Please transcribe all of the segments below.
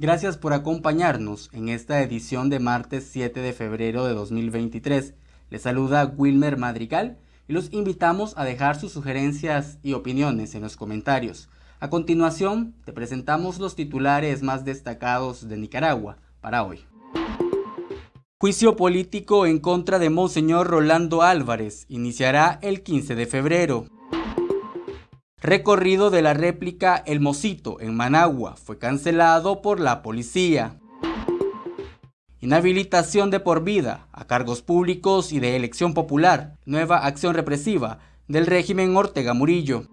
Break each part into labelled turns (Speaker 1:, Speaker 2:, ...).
Speaker 1: Gracias por acompañarnos en esta edición de martes 7 de febrero de 2023. Les saluda Wilmer Madrigal y los invitamos a dejar sus sugerencias y opiniones en los comentarios. A continuación, te presentamos los titulares más destacados de Nicaragua para hoy. Juicio político en contra de Monseñor Rolando Álvarez iniciará el 15 de febrero. Recorrido de la réplica El Mosito en Managua fue cancelado por la policía. Inhabilitación de por vida a cargos públicos y de elección popular. Nueva acción represiva del régimen Ortega Murillo.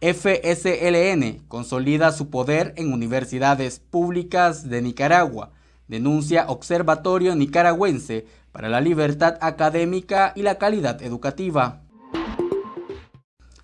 Speaker 1: FSLN consolida su poder en universidades públicas de Nicaragua. Denuncia Observatorio Nicaragüense para la Libertad Académica y la Calidad Educativa.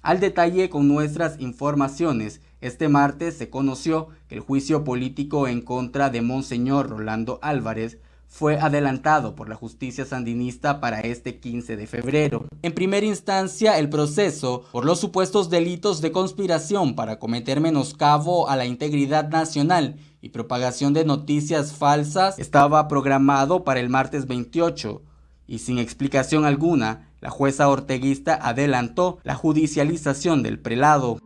Speaker 1: Al detalle con nuestras informaciones, este martes se conoció que el juicio político en contra de Monseñor Rolando Álvarez fue adelantado por la justicia sandinista para este 15 de febrero. En primera instancia, el proceso por los supuestos delitos de conspiración para cometer menoscabo a la integridad nacional y propagación de noticias falsas estaba programado para el martes 28 y sin explicación alguna, la jueza orteguista adelantó la judicialización del prelado.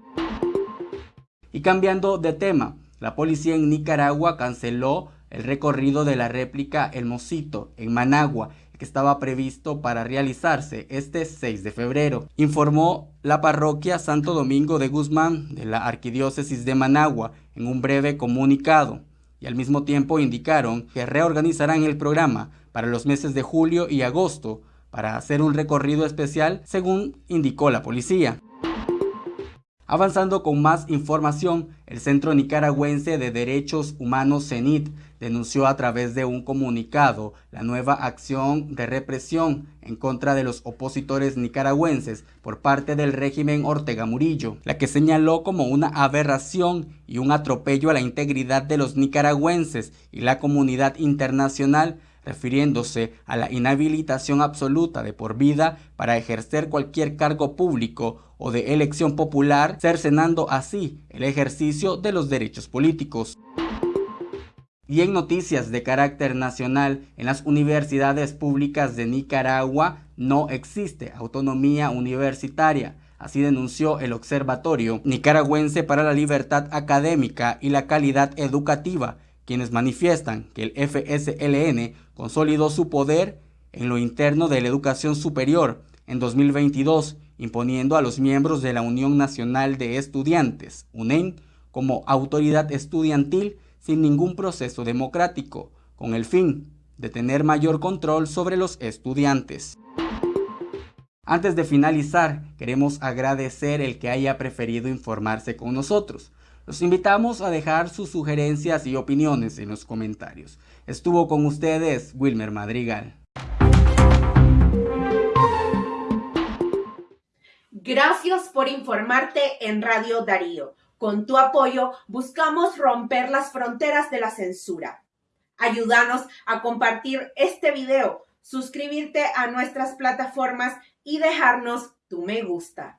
Speaker 1: Y cambiando de tema, la policía en Nicaragua canceló el recorrido de la réplica El Mosito en Managua, que estaba previsto para realizarse este 6 de febrero. Informó la parroquia Santo Domingo de Guzmán de la Arquidiócesis de Managua en un breve comunicado y al mismo tiempo indicaron que reorganizarán el programa para los meses de julio y agosto para hacer un recorrido especial, según indicó la policía. Avanzando con más información, el Centro Nicaragüense de Derechos Humanos CENIT denunció a través de un comunicado la nueva acción de represión en contra de los opositores nicaragüenses por parte del régimen Ortega Murillo, la que señaló como una aberración y un atropello a la integridad de los nicaragüenses y la comunidad internacional refiriéndose a la inhabilitación absoluta de por vida para ejercer cualquier cargo público o de elección popular, cercenando así el ejercicio de los derechos políticos. Y en noticias de carácter nacional, en las universidades públicas de Nicaragua no existe autonomía universitaria. Así denunció el Observatorio Nicaragüense para la Libertad Académica y la Calidad Educativa, quienes manifiestan que el FSLN consolidó su poder en lo interno de la educación superior en 2022, imponiendo a los miembros de la Unión Nacional de Estudiantes, UNEM, como autoridad estudiantil sin ningún proceso democrático, con el fin de tener mayor control sobre los estudiantes. Antes de finalizar, queremos agradecer el que haya preferido informarse con nosotros. Los invitamos a dejar sus sugerencias y opiniones en los comentarios. Estuvo con ustedes Wilmer Madrigal.
Speaker 2: Gracias por informarte en Radio Darío. Con tu apoyo buscamos romper las fronteras de la censura. Ayúdanos a compartir este video, suscribirte a nuestras plataformas y dejarnos tu me gusta.